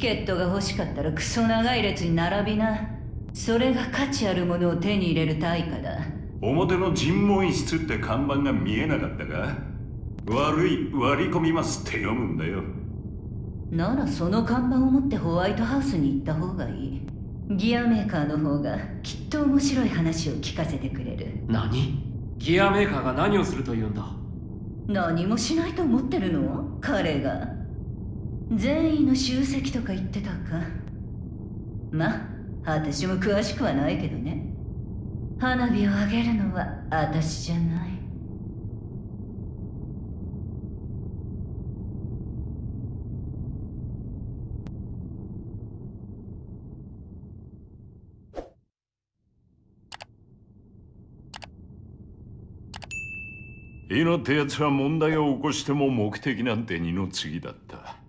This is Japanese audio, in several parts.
チケットが欲しかったらクソ長い列に並びな。それが価値あるものを手に入れる対価だ。表の尋問室って看板が見えなかったか？悪い割り込みますって読むんだよ。ならその看板を持ってホワイトハウスに行った方がいい。ギアメーカーの方がきっと面白い話を聞かせてくれる。何？ギアメーカーが何をするというんだ？何もしないと思ってるの？彼が善意の集積とか言ってたか？まあ私も詳しくはないけどね。花火をあげるのは私じゃない。イノってやつは問題を起こしても目的なんて二の次だった。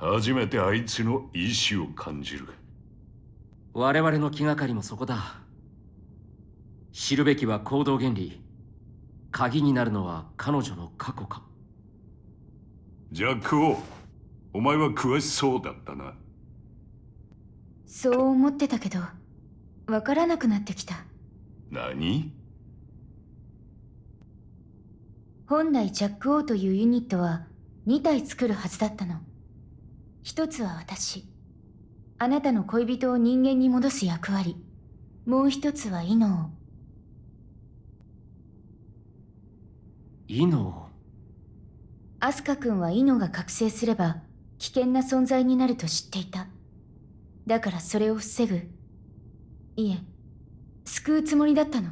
初めてあいつの意志を感じる。我々の気がかりもそこだ。知るべきは行動原理。鍵になるのは彼女の過去か。ジャック王お前は詳しそうだったな。そう思ってたけどわからなくなってきた。何？本来ジャック・オーというユニットは2体作るはずだったの一つは私。あなたの恋人を人間に戻す役割。もう一つはイノイノアスカ君はイノが覚醒すれば危険な存在になると知っていた。だからそれを防ぐ。いえ救うつもりだったの。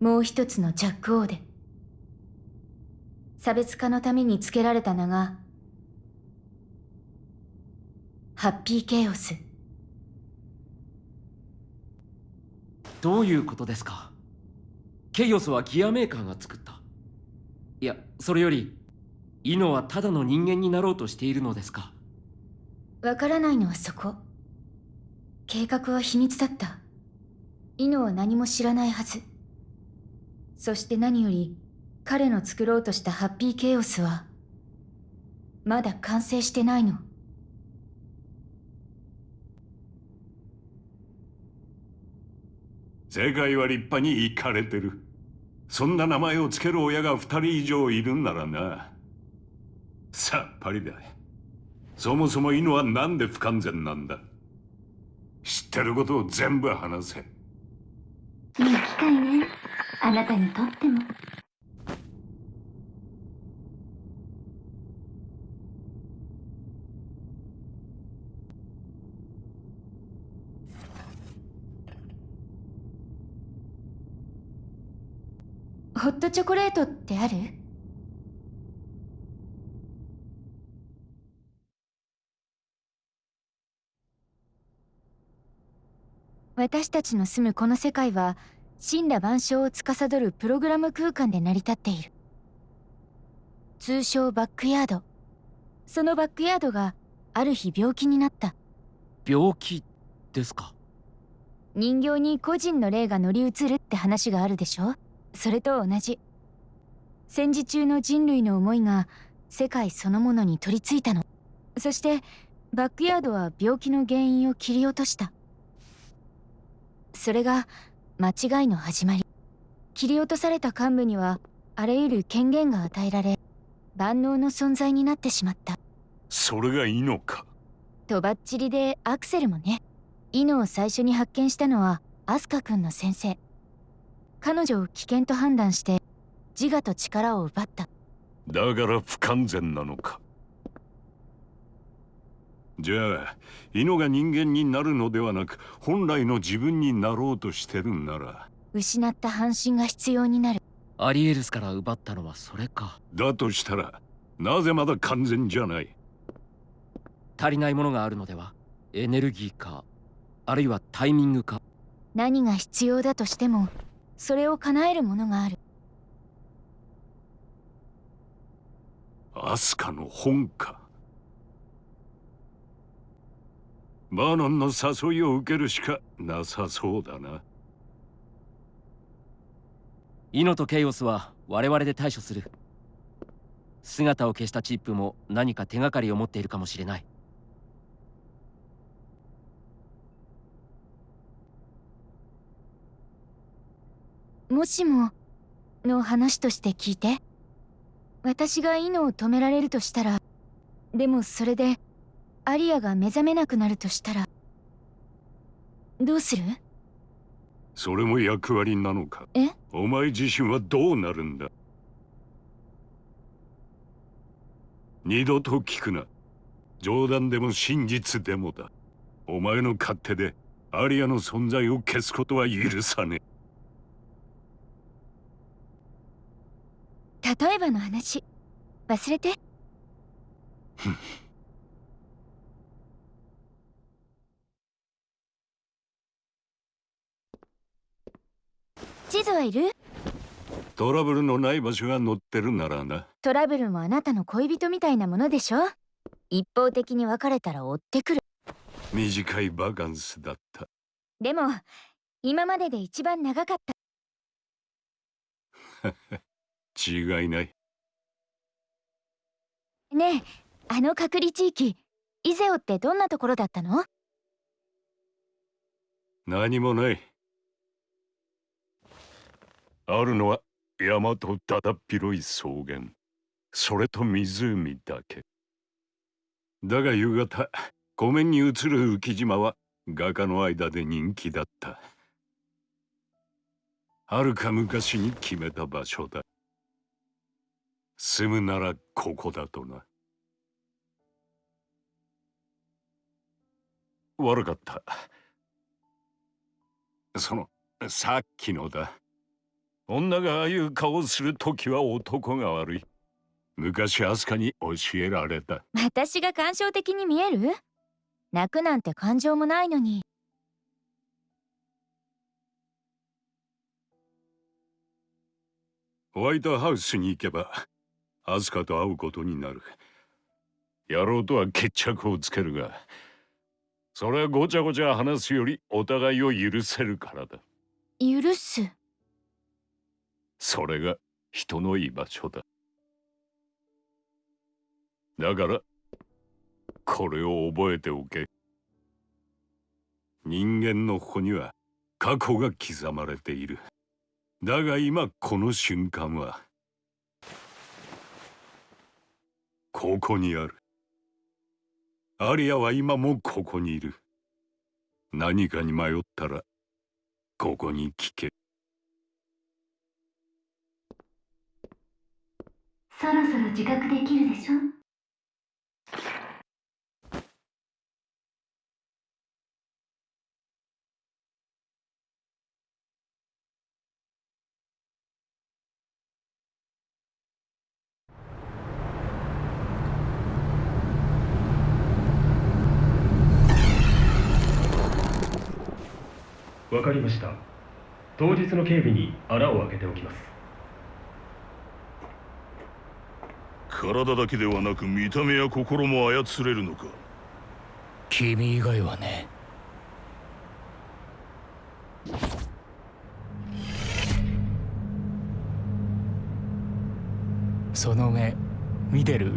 もう一つのジャック・オーで。差別化のためにつけられた名がハッピーケイオス。どういうことですか？ケイオスはギアメーカーが作った。いやそれよりイノはただの人間になろうとしているのですか？わからないのはそこ。計画は秘密だった。イノは何も知らないはず。そして何より彼の作ろうとしたハッピーケイオスはまだ完成してないの世界は立派にイかれてる。そんな名前を付ける親が二人以上いるんならな。さっぱりだ。そもそも犬は何で不完全なんだ。知ってることを全部話せ。いい機会ね。あなたにとっても。チョコレートってある？私たちの住むこの世界は神羅万象を司るプログラム空間で成り立っている。通称バックヤード。そのバックヤードがある日病気になった。病気ですか？人形に個人の霊が乗り移るって話があるでしょ？それと同じ。戦時中の人類の思いが世界そのものに取り付いたの。そしてバックヤードは病気の原因を切り落とした。それが間違いの始まり。切り落とされた幹部にはあらゆる権限が与えられ万能の存在になってしまった。それがいいのか？とばっちりでアクセルもね。イノを最初に発見したのはアスカ君の先生彼女を危険と判断して自我と力を奪った。だから不完全なのか。じゃあイノが人間になるのではなく本来の自分になろうとしてるんなら。失った半身が必要になる。アリエルスから奪ったのはそれか。だとしたらなぜまだ完全じゃない？足りないものがあるのではエネルギーかあるいはタイミングか。何が必要だとしてもそれを叶えるものがある。アスカの本か。バーノンの誘いを受けるしかなさそうだな。イノとケイオスは我々で対処する。姿を消したチップも何か手がかりを持っているかもしれないもしもの話として聞いて。私がイノを止められるとしたら。でもそれでアリアが目覚めなくなるとしたら。どうする？それも役割なのか？え？お前自身はどうなるんだ？二度と聞くな。冗談でも真実でもだ。お前の勝手でアリアの存在を消すことは許さねえ例えばの話。忘れて。地図はいる？トラブルのない場所が載ってるならな。トラブルもあなたの恋人みたいなものでしょ？一方的に別れたら追ってくる。短いバカンスだった。でも今までで一番長かった 違いない。ねえあの隔離地域イゼオってどんなところだったの？何もない。あるのは山とだだっ広い草原。それと湖だけ。だが夕方湖面に映る浮島は画家の間で人気だった。はるか昔に決めた場所だ住むならここだとな。悪かった。そのさっきのだ。女がああいう顔をするときは男が悪い。昔アスカに教えられた。私が感傷的に見える？泣くなんて感情もないのに。ホワイトハウスに行けばアスカと会うことになる。野郎とは決着をつけるがそれはごちゃごちゃ話すよりお互いを許せるからだ。許す？それが人の居場所だ。だからこれを覚えておけ。人間のここには過去が刻まれている。だが今この瞬間はここにある。アリアは今もここにいる。何かに迷ったらここに聞け。そろそろ自覚できるでしょ？わかりました。当日の警備に穴を開けておきます。体だけではなく見た目や心も操れるのか？君以外はね。その目見てる？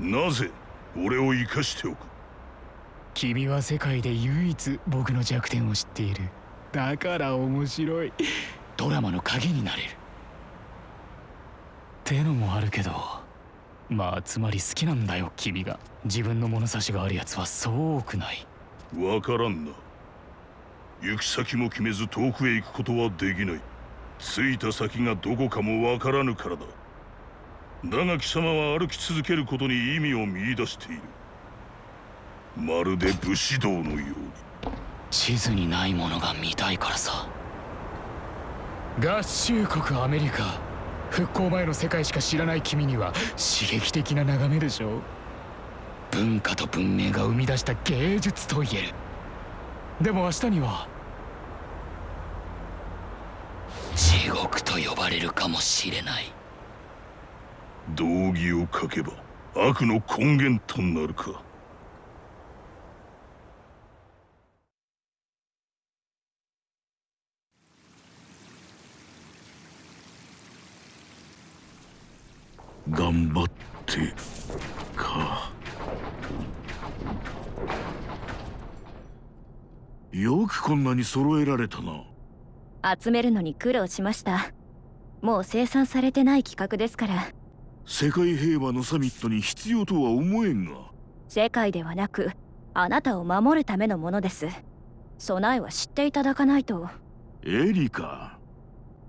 なぜ俺を生かしておく？君は世界で唯一僕の弱点を知っている。だから面白い。ドラマの影になれる。ってのもあるけどまあつまり好きなんだよ君が。自分の物差しがあるやつはそう多くない。わからんな。行く先も決めず遠くへ行くことはできない。着いた先がどこかもわからぬからだ。だが貴様は歩き続けることに意味を見出しているまるで武士道のように。地図にないものが見たいからさ。合衆国アメリカ復興前の世界しか知らない君には刺激的な眺めでしょ文化と文明が生み出した芸術と言える。でも明日には地獄と呼ばれるかもしれない。道義を書けば悪の根源となるか頑張ってか。よくこんなに揃えられたな。集めるのに苦労しました。もう生産されてない企画ですから。世界平和のサミットに必要とは思えんが。世界ではなくあなたを守るためのものです。備えは知っていただかないと。エリカ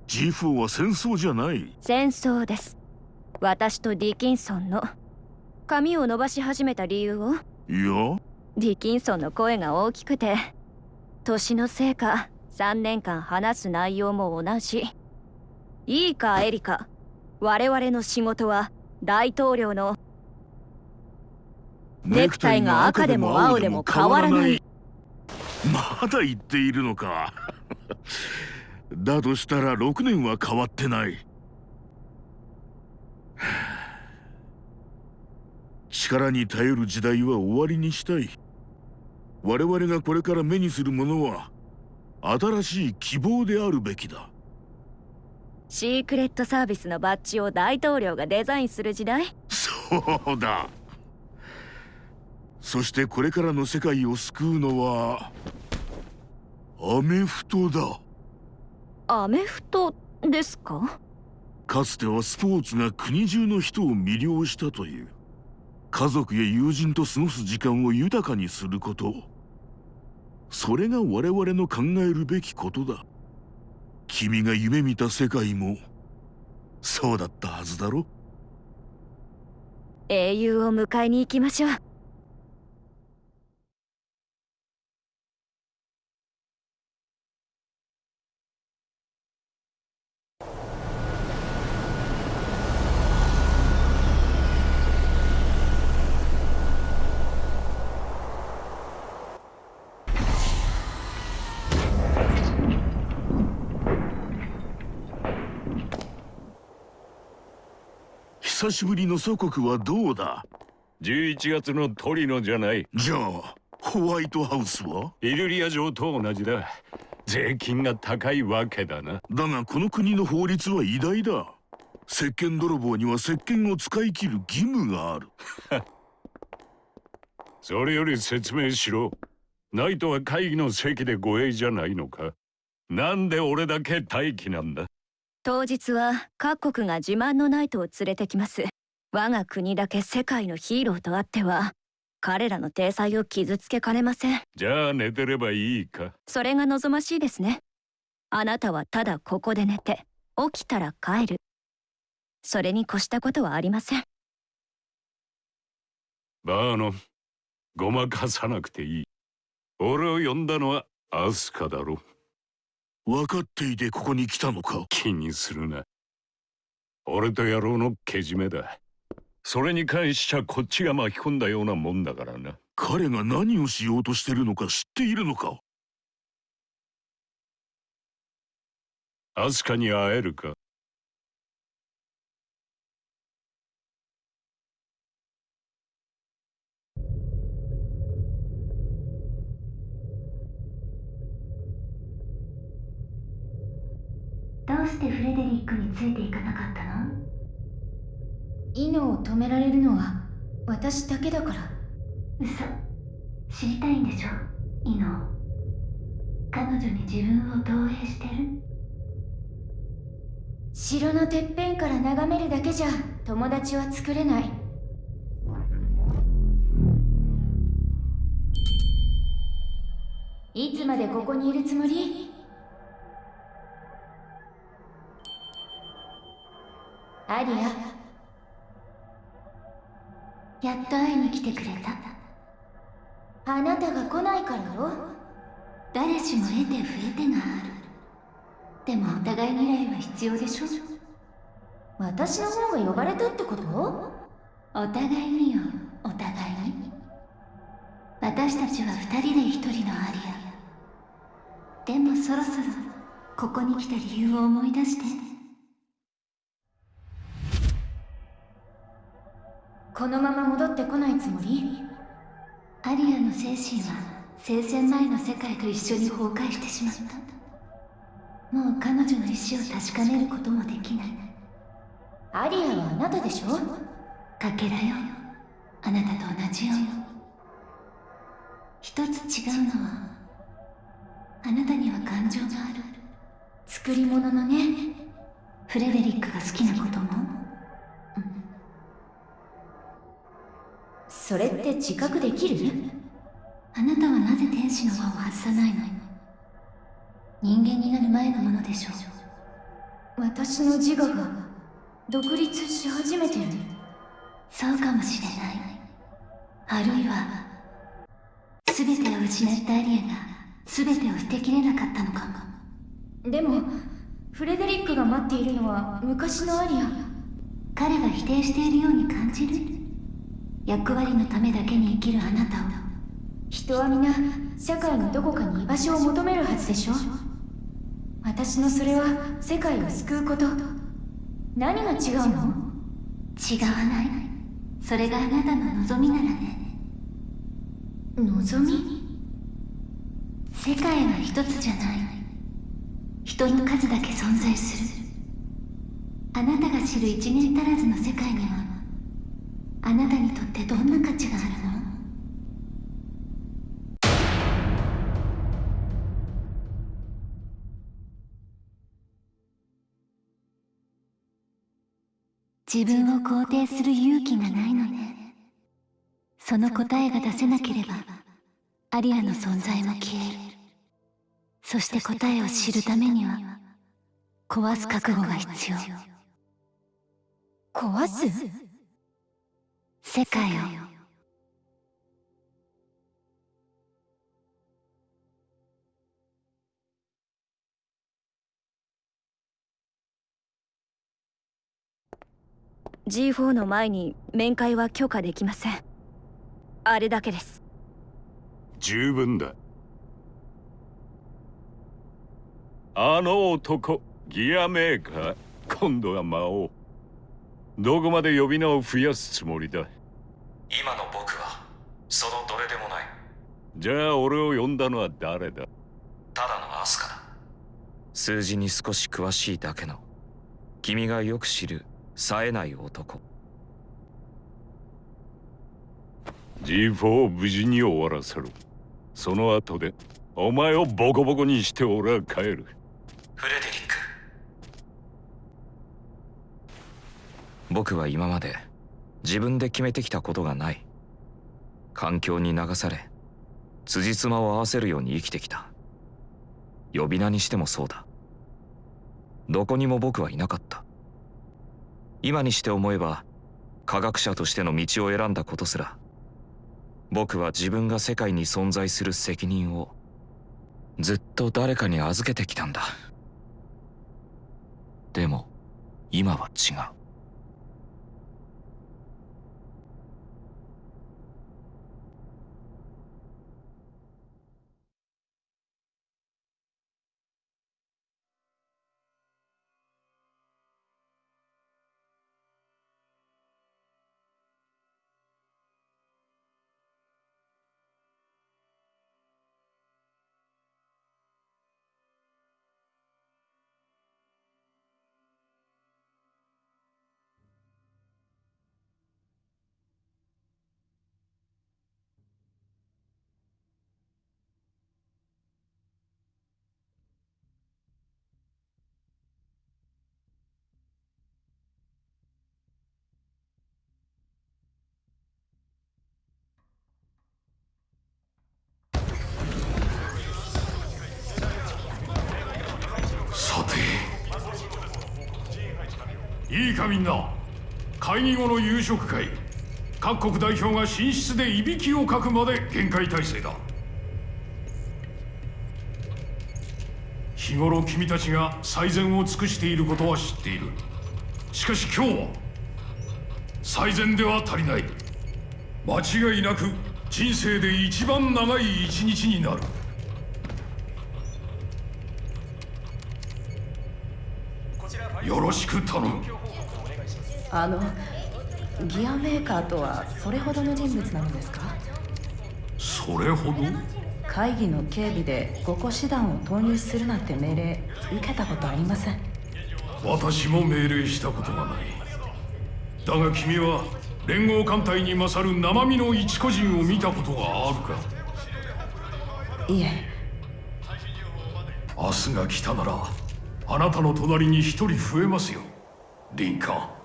G4 は戦争じゃない。戦争です私とディキンソンの髪を伸ばし始めた理由をいや？ディキンソンの声が大きくて年のせいか3年間話す内容も同じ。いいかエリカ。我々の仕事は大統領のネクタイが赤でも青でも変わらない。まだ言っているのか。だとしたら6年は変わってない力に頼る時代は終わりにしたい。我々がこれから目にするものは新しい希望であるべきだ。シークレットサービスのバッジを大統領がデザインする時代？そうだ。そしてこれからの世界を救うのはアメフトだ。アメフトですか？かつてはスポーツが国中の人を魅了したという。家族や友人と過ごす時間を豊かにすること。それが我々の考えるべきことだ。君が夢見た世界もそうだったはずだろ。英雄を迎えに行きましょう。久しぶりの祖国はどうだ？11月のトリノじゃない。じゃあホワイトハウスは？イルリア城と同じだ。税金が高いわけだな。だがこの国の法律は偉大だ。石鹸泥棒には石鹸を使い切る義務がある。それより説明しろ。ナイトは会議の席で護衛じゃないのか？なんで俺だけ待機なんだ？当日は各国が自慢のナイトを連れてきます。我が国だけ世界のヒーローとあっては彼らの体裁を傷つけかねません。じゃあ寝てればいいか。それが望ましいですね。あなたはただここで寝て起きたら帰る。それに越したことはありません。バーノンごまかさなくていい。俺を呼んだのはアスカだろ分かっていてここに来たのか？気にするな。俺と野郎のけじめだ。それに関しちゃこっちが巻き込んだようなもんだからな。彼が何をしようとしてるのか知っているのか？アスカに会えるか？どうしてフレデリックについていかなかったの？イノを止められるのは私だけだから。嘘。知りたいんでしょ？イノ彼女に自分を投影してる？城のてっぺんから眺めるだけじゃ友達は作れない。いつまでここにいるつもり？アリアやっと会いに来てくれた。あなたが来ないからよ。誰しも得て増えてがある。でもお互い未来は必要でしょ。私の方が呼ばれたってこと？お互いによお互いに。私たちは二人で一人のアリア。でもそろそろここに来た理由を思い出して。このまま戻ってこないつもり？アリアの精神は聖戦前の世界と一緒に崩壊してしまった。もう彼女の意志を確かめることもできない。アリアはあなたでしょ？かけらよ。あなたと同じよ一つ違うのはあなたには感情がある。作り物のね。フレデリックが好きなことも、それって自覚できる？あなたはなぜ天使の輪を外さないの？人間になる前のものでしょう。私の自我が独立し始めてる。そうかもしれない。あるいは全てを失ったアリアが全てを捨てきれなかったのかも。でもフレデリックが待っているのは昔のアリア。彼が否定しているように感じる？役割のためだけに生きるあなたを。人は皆社会のどこかに居場所を求めるはずでしょ私のそれは世界を救うこと。何が違うの？違わない。それがあなたの望みならね。望み？世界は一つじゃない。人の数だけ存在する。あなたが知る一年足らずの世界にはあなたにとってどんな価値があるの？自分を肯定する勇気がないのね。その答えが出せなければアリアの存在も消える。そして答えを知るためには壊す覚悟が必要。壊す？世界を「G4 の前に面会は許可できません。あれだけです。十分だ。あの男ギアメーカー。今度は魔王。どこまで呼び名を増やすつもりだ？今の僕はそのどれでもない。じゃあ俺を呼んだのは誰だ？ただのアスカだ。数字に少し詳しいだけの君がよく知る冴えない男。G4 を無事に終わらせろ。その後でお前をボコボコにして俺は帰る。フレデリック僕は今まで自分で決めてきたことがない。環境に流され辻褄を合わせるように生きてきた。呼び名にしてもそうだ。どこにも僕はいなかった。今にして思えば科学者としての道を選んだことすら僕は自分が世界に存在する責任をずっと誰かに預けてきたんだ。でも今は違う。いいかみんな。会議後の夕食会。各国代表が寝室でいびきをかくまで限界態勢だ。日頃君たちが最善を尽くしていることは知っている。しかし今日は最善では足りない。間違いなく人生で一番長い一日になる。よろしく頼む。あのギアメーカーとはそれほどの人物なのですか？それほど？会議の警備で5個師団を投入するなんて命令受けたことありません。私も命令したことがない。だが君は連合艦隊に勝る生身の一個人を見たことがあるか？いえ。明日が来たならあなたの隣に一人増えますよ。リンカーン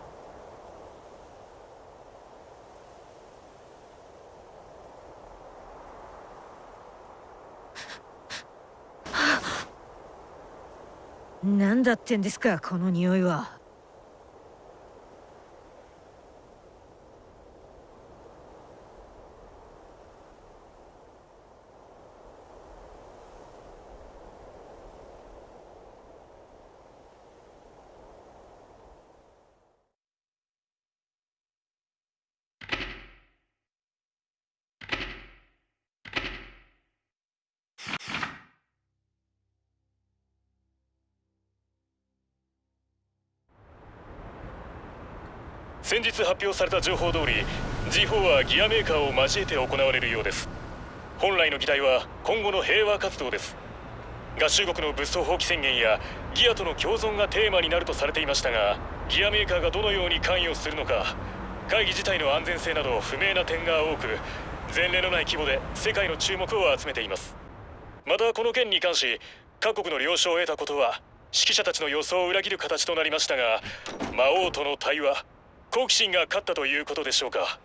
何だってんですかこの匂いは。発表された情報通り G4 はギアメーカーを交えて行われるようです。本来の議題は今後の平和活動です。合衆国の物騒放棄宣言やギアとの共存がテーマになるとされていましたがギアメーカーがどのように関与するのか会議自体の安全性など不明な点が多く前例のない規模で世界の注目を集めています。またこの件に関し各国の了承を得たことは指揮者たちの予想を裏切る形となりましたが魔王との対話好奇心が勝ったということでしょうか。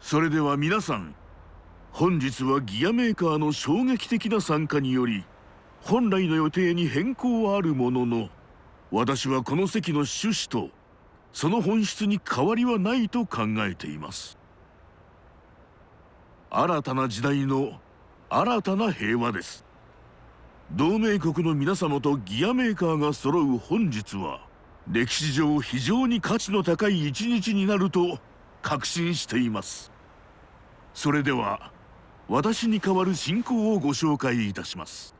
それでは皆さん本日はギアメーカーの衝撃的な参加により本来の予定に変更はあるものの私はこの席の趣旨とその本質に変わりはないと考えています。新たな時代の新たな平和です。同盟国の皆様とギアメーカーが揃う本日は歴史上非常に価値の高い一日になると確信しています。それでは私に代わる進行をご紹介いたします。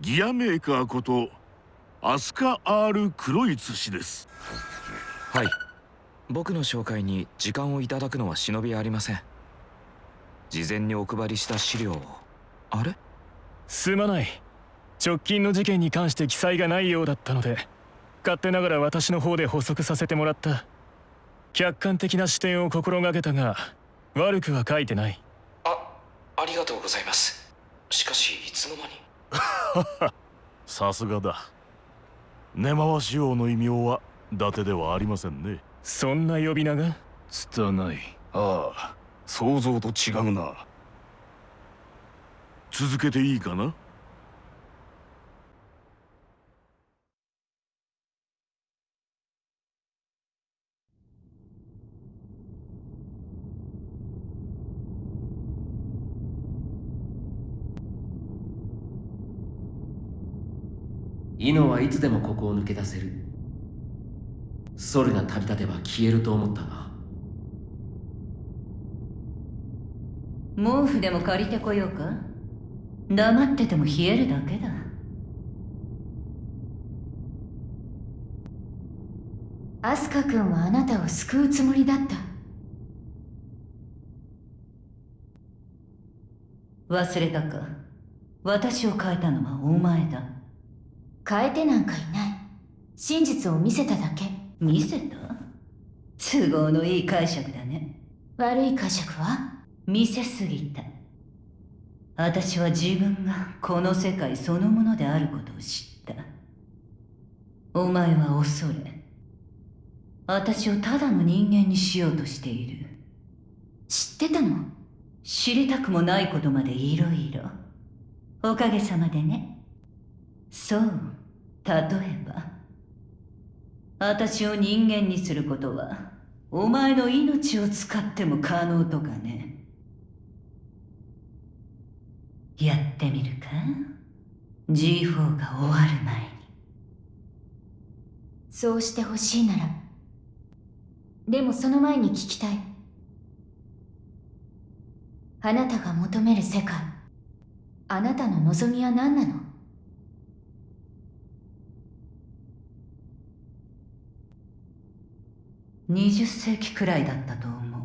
ギアメーカーことアスカ・アール・クロイツ氏です。はい。僕の紹介に時間をいただくのは忍びありません。事前にお配りした資料を。あれ？すまない直近の事件に関して記載がないようだったので勝手ながら私の方で補足させてもらった。客観的な視点を心がけたが悪くは書いてない。あありがとうございます。しかしいつの間に？さすがだ。根回し王の異名は伊達ではありませんね。そんな呼び名が？拙い。ああ想像と違うな。続けていいかな？イノはいつでもここを抜け出せる。ソルが旅立てば消えると思ったが毛布でも借りてこようか？黙ってても冷えるだけだ。アスカ君はあなたを救うつもりだった。忘れたか？私を変えたのはお前だ。変えてなんかいない。真実を見せただけ。見せた？都合のいい解釈だね。悪い解釈は？見せすぎた。私は自分がこの世界そのものであることを知った。お前は恐れ。私をただの人間にしようとしている。知ってたの？知りたくもないことまでいろいろ。おかげさまでね。そう例えば私を人間にすることはお前の命を使っても可能とかね。やってみるか？G4 が終わる前に。そうしてほしいならでもその前に聞きたい。あなたが求める世界あなたの望みは何なの？20世紀くらいだったと思う。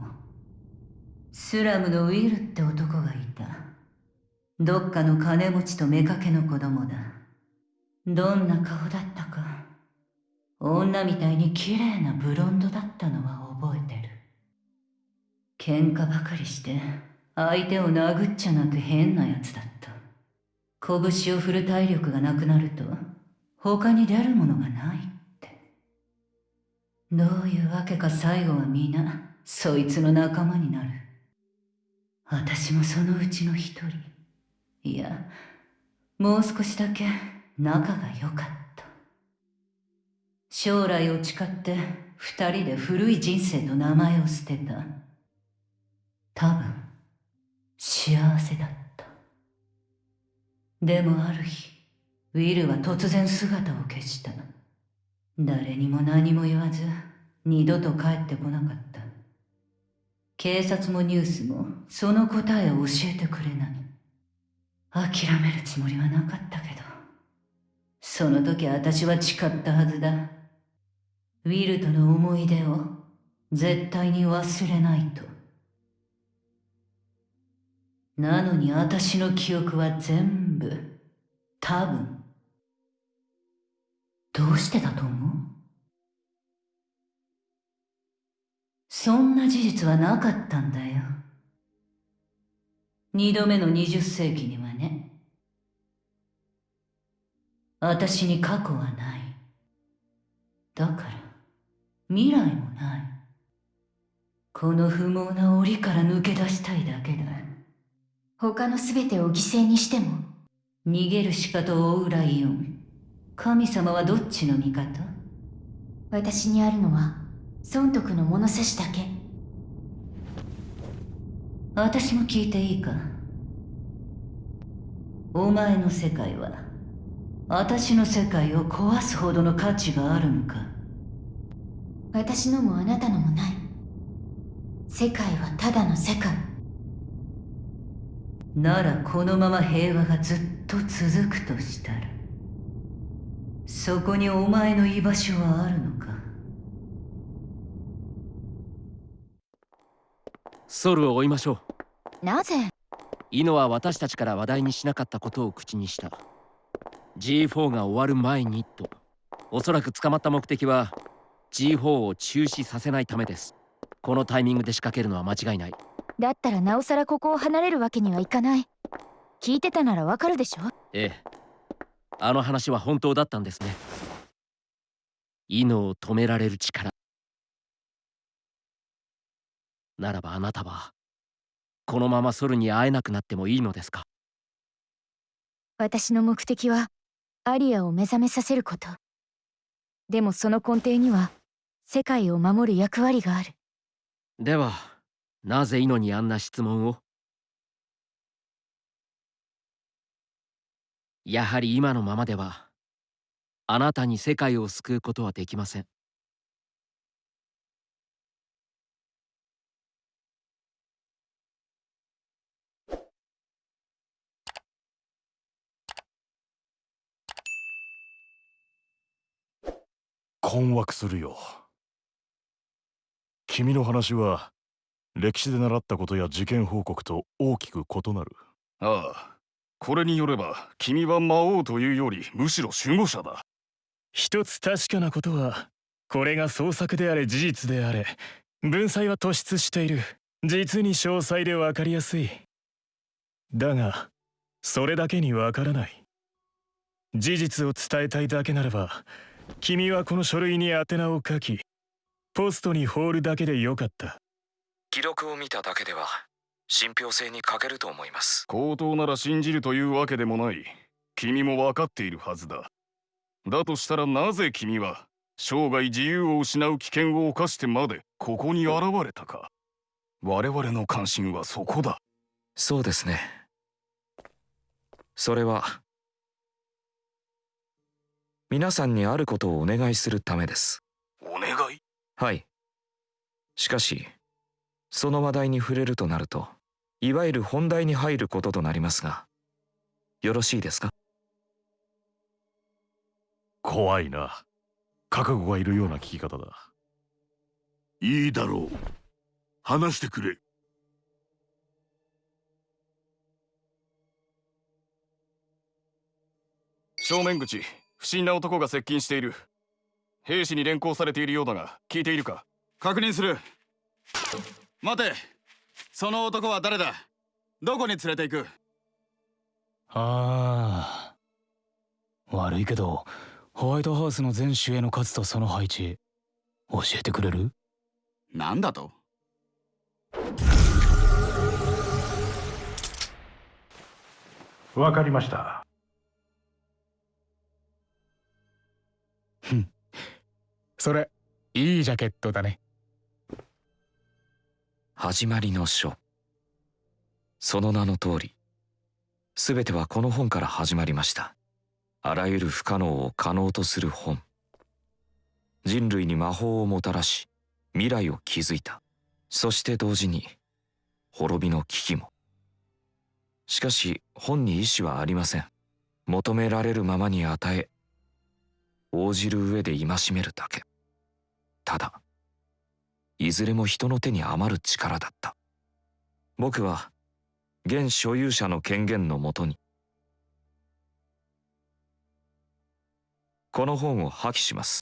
スラムのウィルって男がいた。どっかの金持ちと妾の子供だ。どんな顔だったか。女みたいに綺麗なブロンドだったのは覚えてる。喧嘩ばかりして相手を殴っちゃなく変なやつだった。拳を振る体力がなくなると他に出るものがない。どういうわけか最後は皆そいつの仲間になる。私もそのうちの一人。いやもう少しだけ仲が良かった。将来を誓って二人で古い人生の名前を捨てた。多分幸せだった。でもある日ウィルは突然姿を消した。誰にも何も言わず二度と帰ってこなかった。警察もニュースもその答えを教えてくれない。諦めるつもりはなかったけど。その時私は誓ったはずだ。ウィルとの思い出を絶対に忘れないと。なのに私の記憶は全部多分どうしてだと思う？そんな事実はなかったんだよ。二度目の二十世紀にはね。私に過去はない。だから未来もない。この不毛な檻から抜け出したいだけだ。他の全てを犠牲にしても。逃げる鹿と追うライオン。神様はどっちの味方？私にあるのは損得の物差しだけ。私も聞いていいか？お前の世界は私の世界を壊すほどの価値があるのか？私のもあなたのもない。世界はただの世界。ならこのまま平和がずっと続くとしたらそこにお前の居場所はあるのか？ソルを追いましょう。なぜ？イノは私たちから話題にしなかったことを口にした。G4 が終わる前にと。おそらく捕まった目的は G4 を中止させないためです。このタイミングで仕掛けるのは間違いない。だったらなおさらここを離れるわけにはいかない。聞いてたならわかるでしょ？ええ。あの話は本当だったんですね。イノを止められる力ならばあなたはこのままソルに会えなくなってもいいのですか？私の目的はアリアを目覚めさせること。でもその根底には世界を守る役割がある。ではなぜイノにあんな質問を？やはり今のままではあなたに世界を救うことはできません困惑するよ。君の話は歴史で習ったことや事件報告と大きく異なる。ああこれによれば君は魔王というよりむしろ守護者だ。一つ確かなことはこれが創作であれ事実であれ文才は突出している。実に詳細で分かりやすい。だがそれだけにわからない。事実を伝えたいだけならば君はこの書類に宛名を書きポストに放るだけでよかった。記録を見ただけでは信憑性に欠けると思います。口頭なら信じるというわけでもない。君も分かっているはずだ。だとしたらなぜ君は生涯自由を失う危険を冒してまでここに現れたか。我々の関心はそこだ。そうですね。それは皆さんにあることをお願いするためです。お願い？はい。しかしその話題に触れるとなるといわゆる本題に入ることとなりますがよろしいですか？怖いな。覚悟がいるような聞き方だ。いいだろう。話してくれ。正面口不審な男が接近している。兵士に連行されているようだが聞いているか？確認する。待て。その男は誰だ？どこに連れて行く？ああ。悪いけどホワイトハウスの全守衛の数とその配置教えてくれる？なんだと？わかりましたそれいいジャケットだね。始まりの書。その名の通り全てはこの本から始まりました。あらゆる不可能を可能とする本。人類に魔法をもたらし未来を築いた。そして同時に滅びの危機も。しかし本に意志はありません。求められるままに与え応じる上で戒めるだけ。ただ。いずれも人の手に余る力だった。僕は現所有者の権限のもとに。この本を破棄します。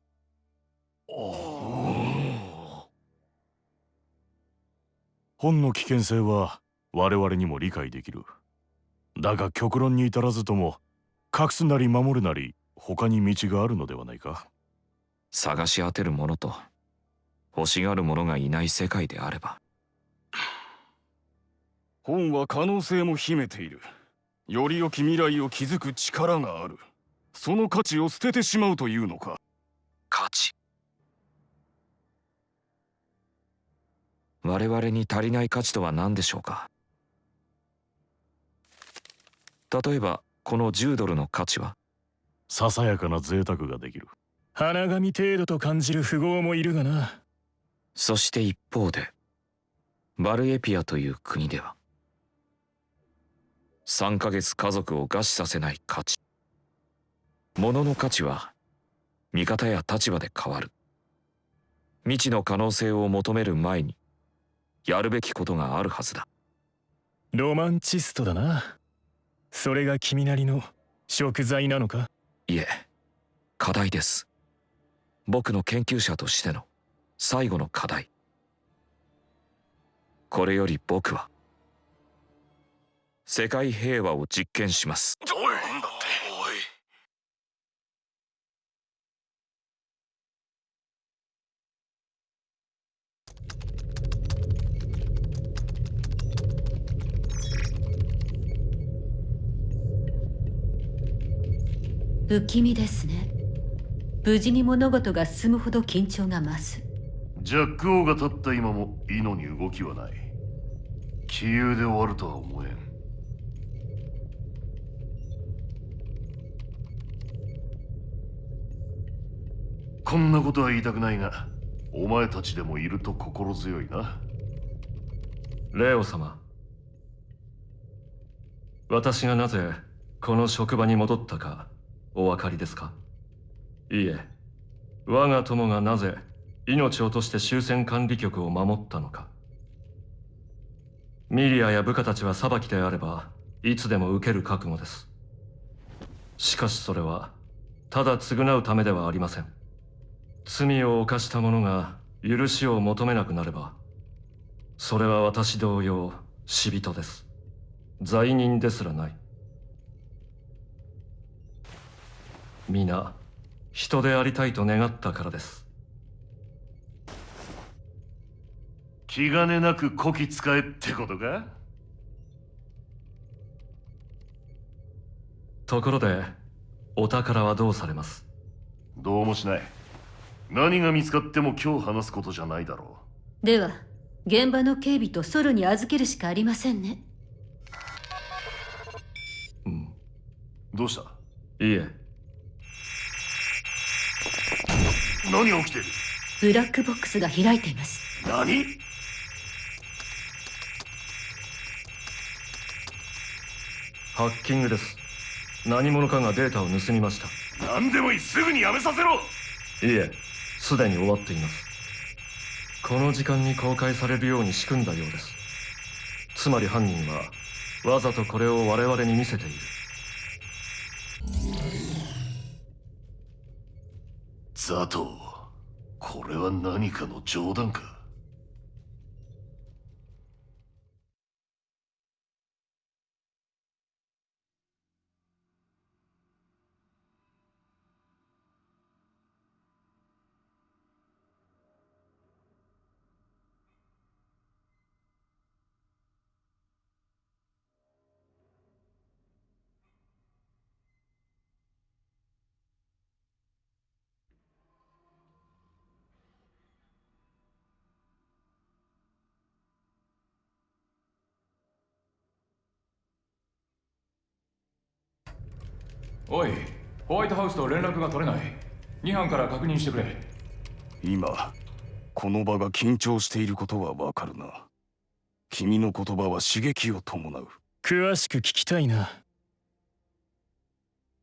本の危険性は我々にも理解できる。だが極論に至らずとも隠すなり守るなり他に道があるのではないか。探し当てる者と欲しがる者がいない世界であれば。本は可能性も秘めている。より良き未来を築く力がある。その価値を捨ててしまうというのか。価値。我々に足りない価値とは何でしょうか？例えばこの10ドルの価値は？ささやかな贅沢ができる。花紙程度と感じる富豪もいるがなそして一方でバルエピアという国では3ヶ月家族を餓死させない価値。物の価値は見方や立場で変わる。未知の可能性を求める前にやるべきことがあるはずだ。ロマンチストだな。それが君なりの食材なのか？いえ課題です。僕の研究者としての最後の課題。これより僕は世界平和を実験します。おいなんだっておい。不気味ですね。無事に物事が進むほど緊張が増すジャック王が立った今もイノに動きはない。杞憂で終わるとは思えん。こんなことは言いたくないがお前たちでもいると心強いな。レオ様。私がなぜこの職場に戻ったかお分かりですか？いいえ。我が友がなぜ命を落として終戦管理局を守ったのか。ミリアや部下たちは裁きであればいつでも受ける覚悟です。しかしそれはただ償うためではありません。罪を犯した者が許しを求めなくなればそれは私同様死人です。罪人ですらない。皆人でありたいと願ったからです。気兼ねなくこき使えってことか？ところでお宝はどうされます？どうもしない。何が見つかっても今日話すことじゃないだろでは現場の警備とソロに預けるしかありませんね。うどうした？いいえ。何が起きてる？ブラックボックスが開いています。何？ハッキングです。何者かがデータを盗みました。何でもいい。すぐにやめさせろ。いいえすでに終わっています。この時間に公開されるように仕組んだようです。つまり犯人はわざとこれを我々に見せている。ザトウこれは何かの冗談か？おいホワイトハウスと連絡が取れない。2班から確認してくれ。今この場が緊張していることはわかるな。君の言葉は刺激を伴う。詳しく聞きたいな。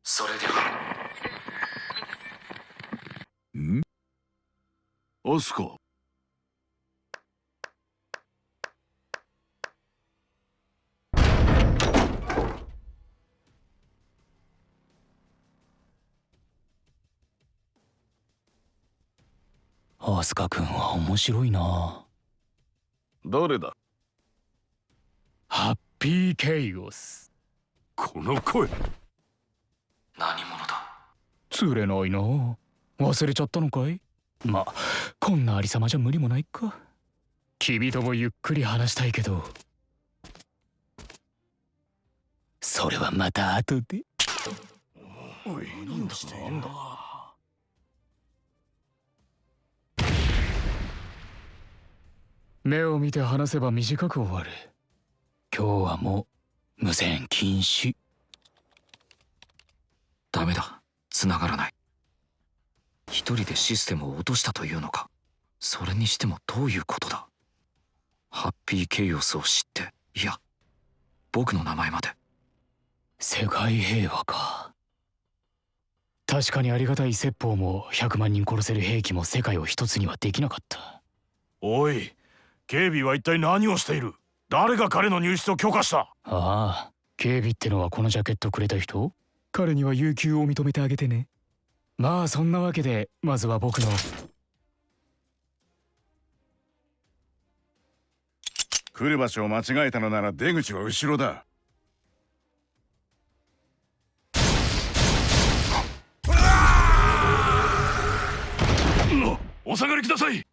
それでは。ん？アスカアスカ君は面白いな。誰だ？ハッピーケイオス。この声。何者だ？釣れないな。忘れちゃったのかい？まこんなありさまじゃ無理もないか。君ともゆっくり話したいけど。それはまた後で。おい何だしてんだ？目を見て話せば短く終わる。今日はもう無線禁止。ダメだ。繋がらない。一人でシステムを落としたというのか。それにしてもどういうことだ。ハッピーケイオスを知って。いや僕の名前まで。世界平和か。確かにありがたい説法も100万人殺せる兵器も世界を一つにはできなかった。おい警備は一体何をしている？誰が彼の入室を許可した？ああ警備ってのはこのジャケットくれた人？彼には有給を認めてあげてね。まあそんなわけでまずは僕の。来る場所を間違えたのなら出口は後ろだ。お下がりください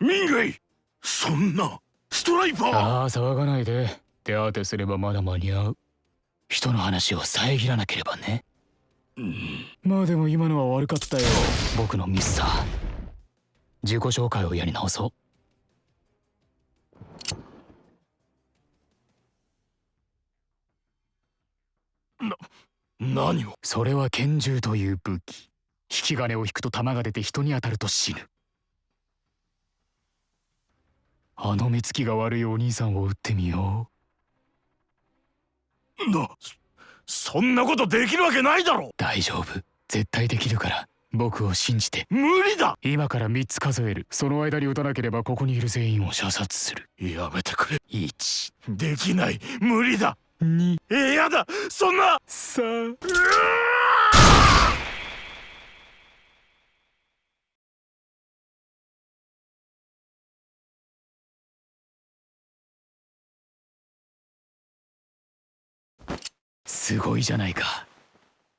民外そんなストライパー。ああ騒がないで。手当てすればまだ間に合う。人の話を遮らなければね、まあでも今のは悪かったよ。僕のミスさ。自己紹介をやり直そう。何を？それは拳銃という武器。引き金を引くと弾が出て人に当たると死ぬあの目つきが悪いお兄さんを撃ってみよなそそんなことできるわけないだろ！大丈夫。絶対できるから僕を信じて。無理だ！今から3つ数える。その間に撃たなければここにいる全員を射殺する。やめてくれ。1できない。無理だ！2えやだ！そんな！3すごいじゃないか。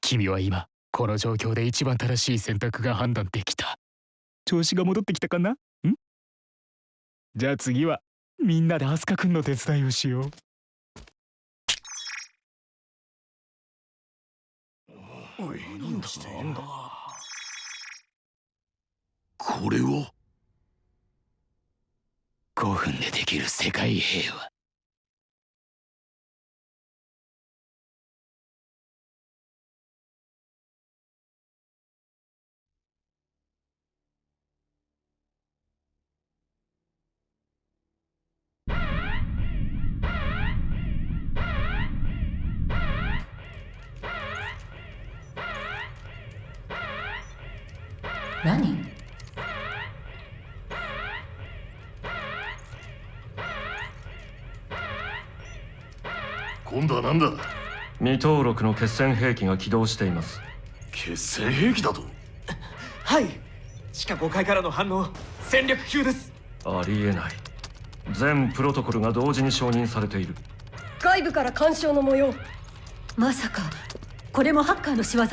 君は今この状況で一番正しい選択が判断できた。調子が戻ってきたかな？ん？じゃあ次はみんなでアスカ君の手伝いをしよう。おい何だしてんだ？これを？5分でできる世界平和何？今度は何だ？未登録の決戦兵器が起動しています。決戦兵器だと？はい。地下5階からの反応戦略級です。ありえない。全プロトコルが同時に承認されている。外部から干渉の模様。まさかこれもハッカーの仕業？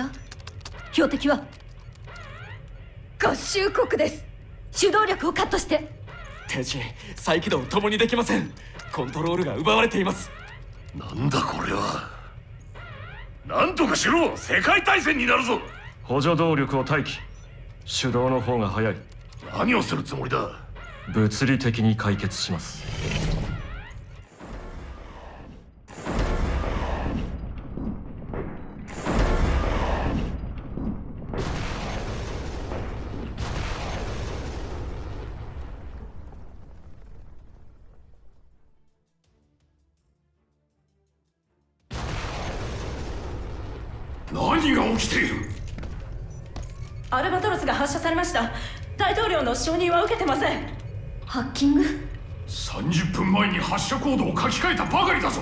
標的は合衆国です。主導力をカットして。天使再起動共にできません。コントロールが奪われています。なんだこれは。なんとかしろ。世界大戦になるぞ。補助動力を待機。手動の方が早い。何をするつもりだ。物理的に解決します何が起きている？アルバトロスが発射されました。大統領の承認は受けてません。ハッキング？30分前に発射コードを書き換えたばかりだぞ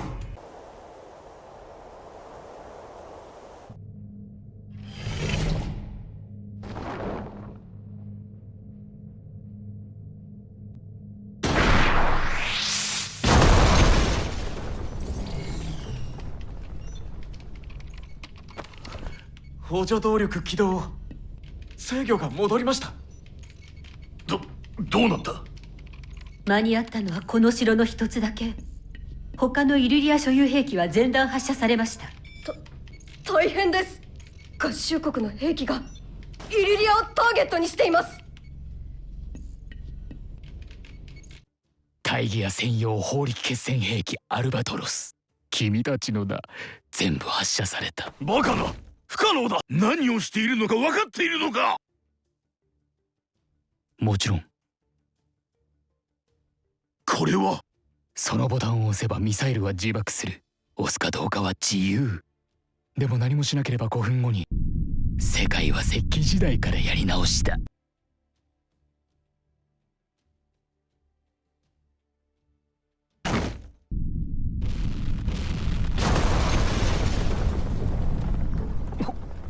補助動力起動制御が戻りました。どどうなった？間に合ったのはこの城の一つだけ。他のイルリア所有兵器は全弾発射されました。大変です。合衆国の兵器がイルリアをターゲットにしています。大義や専用法力決戦兵器アルバトロス。君たちのだ全部発射された。バカな不可能だ。何をしているのか分かっているのか。もちろん。これは。そのボタンを押せばミサイルは自爆する。押すかどうかは自由。でも何もしなければ5分後に。世界は石器時代からやり直した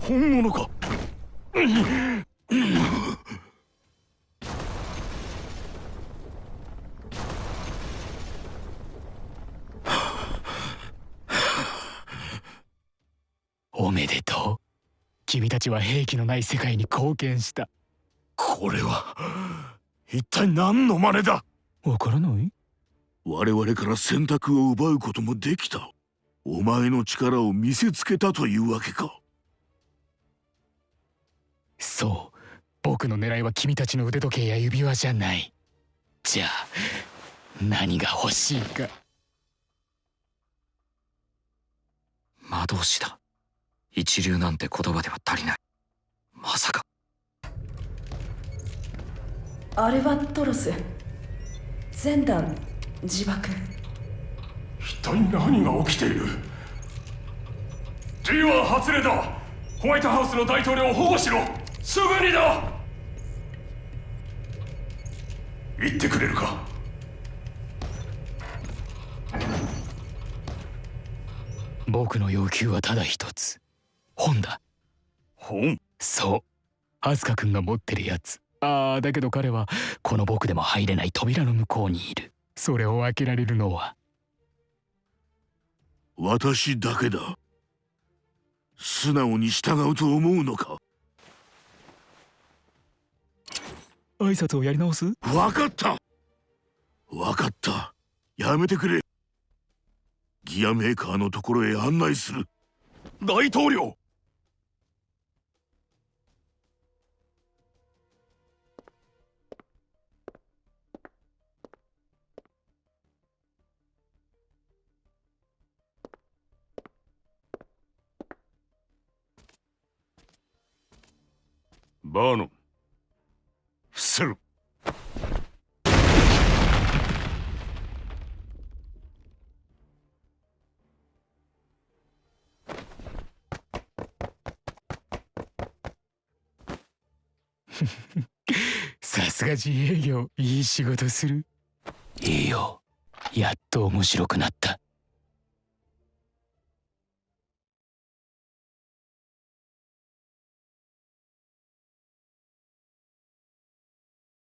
本物か。おめでとう。君たちは兵器のない世界に貢献した。これは一体何の真似だ？わからない？我々から選択を奪うこともできた。お前の力を見せつけたというわけかそう。僕の狙いは君たちの腕時計や指輪じゃない。じゃあ何が欲しいか。魔導士だ。一流なんて言葉では足りない。まさか。アルバトロス。全弾自爆。一体何が起きている？G は発令だ。ホワイトハウスの大統領を保護しろすぐにだ。言ってくれるか。僕の要求はただ一つ。本だ。本？そう。アスカ君が持ってるやつ。ああだけど彼はこの僕でも入れない扉の向こうにいる。それを開けられるのは。私だけだ。素直に従うと思うのか？挨拶をやり直す？分かった。分かった。やめてくれ。ギアメーカーのところへ案内する。大統領。バーノン伏せる。さすが自営業いい仕事する。いいよ。やっと面白くなった。